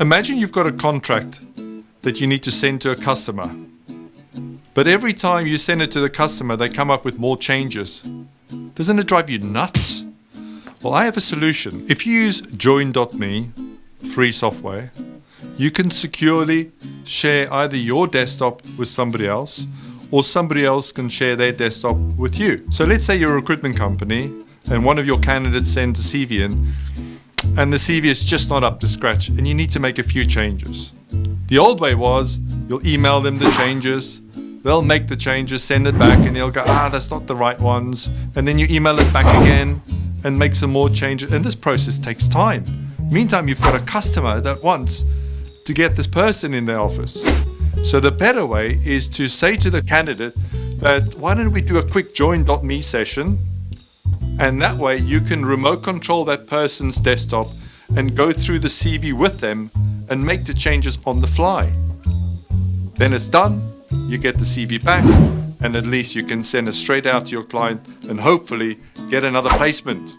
Imagine you've got a contract that you need to send to a customer. But every time you send it to the customer, they come up with more changes. Doesn't it drive you nuts? Well, I have a solution. If you use join.me, free software, you can securely share either your desktop with somebody else or somebody else can share their desktop with you. So let's say you're a recruitment company and one of your candidates sends a CV in and the CV is just not up to scratch and you need to make a few changes. The old way was you'll email them the changes, they'll make the changes, send it back, and they'll go, ah, that's not the right ones. And then you email it back again and make some more changes. And this process takes time. Meantime, you've got a customer that wants to get this person in their office. So the better way is to say to the candidate that why don't we do a quick join.me session and that way you can remote control that person's desktop and go through the CV with them and make the changes on the fly. Then it's done, you get the CV back, and at least you can send it straight out to your client and hopefully get another placement.